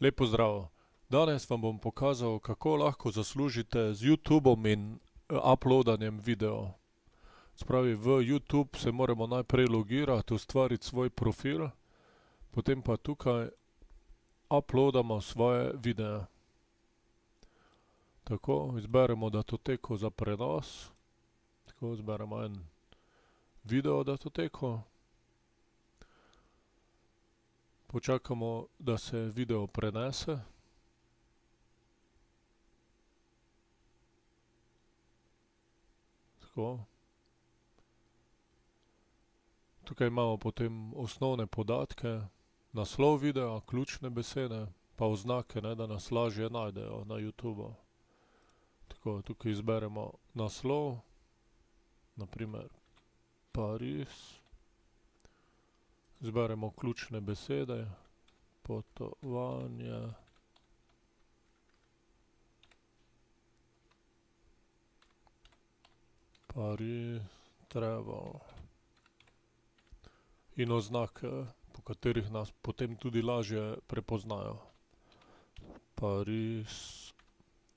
Lep pozdrav. Danes vam bom pokazal, kako lahko zaslužite z Youtubom in uploadanjem videov. Se pravi, v Youtube se moramo najprej logirati, ustvariti svoj profil, potem pa tukaj uploadamo svoje videe. Tako, izberemo datoteko za prenos. Tako, izberemo en videodatoteko. Počakamo, da se video prenese. Tako. Tukaj imamo potem osnovne podatke, naslov videa, ključne besede pa oznake, da nas lažje najdejo na Youtubu. Tako, tukaj izberemo naslov, na primer Pariz. Izberemo ključne besede, potovanje. Pariz, travel. In oznake, po katerih nas potem tudi lažje prepoznajo. Pariz,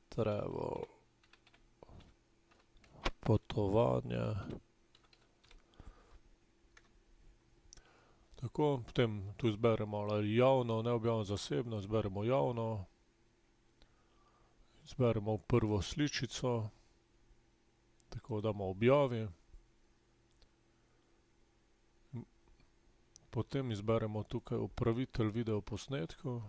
travel. Potovanje. Tako, potem tu izberemo ali javno, neobjavljeno, zasebno, izberemo javno. Izberemo prvo sličico. Tako, damo objavi. Potem izberemo tukaj upravitelj videoposnetkov.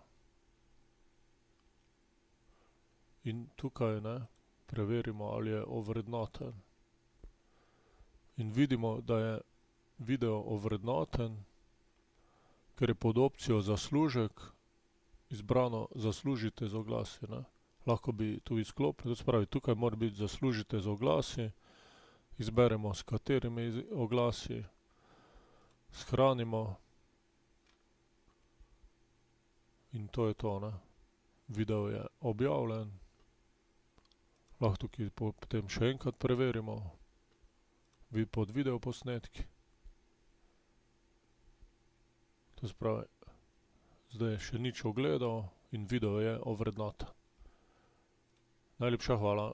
In tukaj, ne, preverimo, ali je ovrednoten. In vidimo, da je video ovrednoten, ker je pod opcijo zaslužek izbrano zaslužite z oglasi, ne. Lahko bi to izklopili, to se pravi, tukaj mora biti zaslužite z oglasi. Izberemo, s katerimi oglasi. Shranimo. In to je to, ne. Video je objavljen. Lahko tukaj potem še enkrat preverimo. pod videoposnetki. To se pravi, zdaj še nič ogledov in video je ovrednoten. Najlepša hvala.